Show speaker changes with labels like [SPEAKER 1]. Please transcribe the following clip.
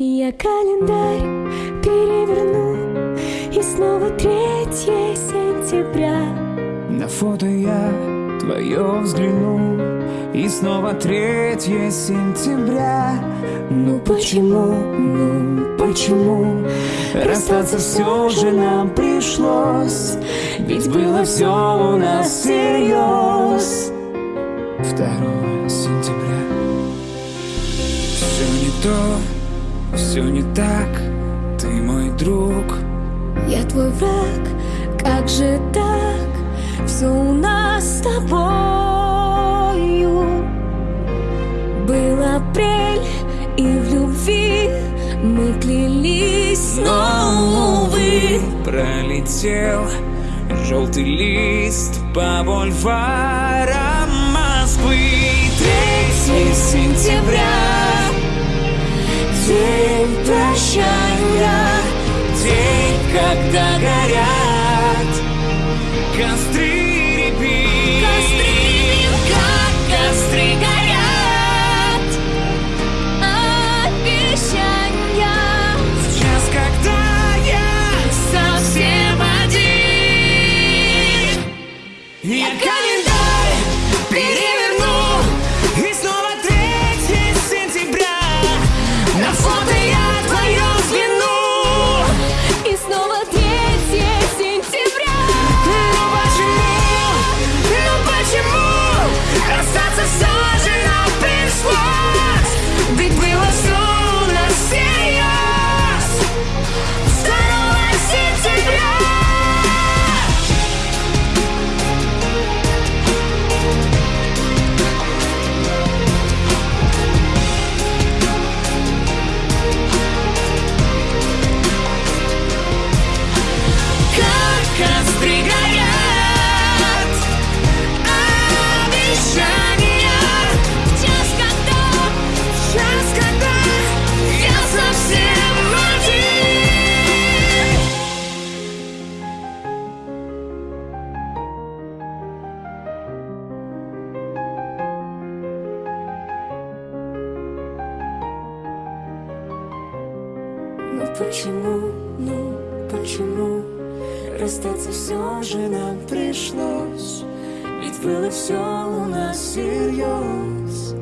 [SPEAKER 1] Я календарь переверну И снова третье сентября.
[SPEAKER 2] На фото я твое взгляну И снова третье сентября. Ну почему, ну почему? Расстаться все же нам пришлось Ведь было все у нас всерьез 2 сентября. Все не то, все не так Ты мой друг.
[SPEAKER 1] Я твой враг, как же так? Все у нас с тобою. Был апрель, и в любви мы клялись, но, увы.
[SPEAKER 2] Пролетел желтый лист по бульварам Москвы. 3 сентября Ну почему, ну почему? Расстаться все же нам пришлось Ведь было все у нас всерьез